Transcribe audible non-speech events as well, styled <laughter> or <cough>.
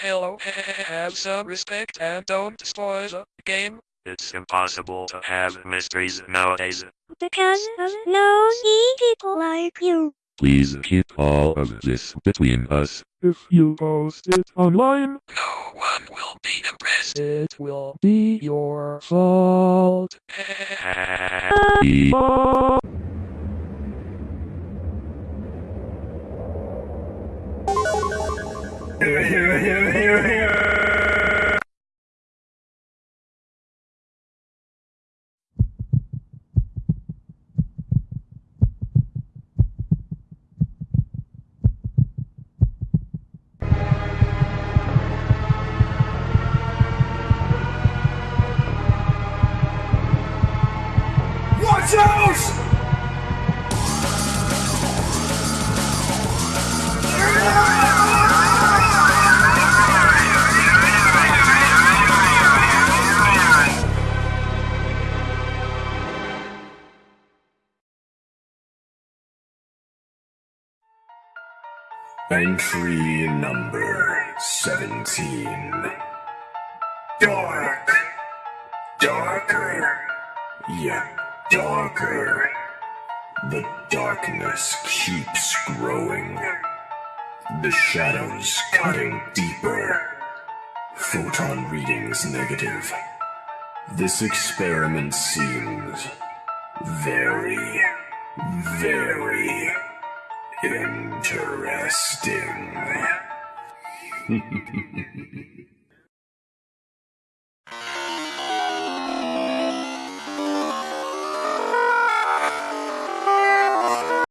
Hello, have some respect and don't spoil the game. It's impossible to have mysteries nowadays. Because of nosy people like you. Please keep all of this between us. If you post it online, No one will be impressed. it will be your fault. Watch out! Entry number 17. Dark. Darker. Yet darker. The darkness keeps growing. The shadows cutting deeper. Photon readings negative. This experiment seems very, very interesting. <laughs>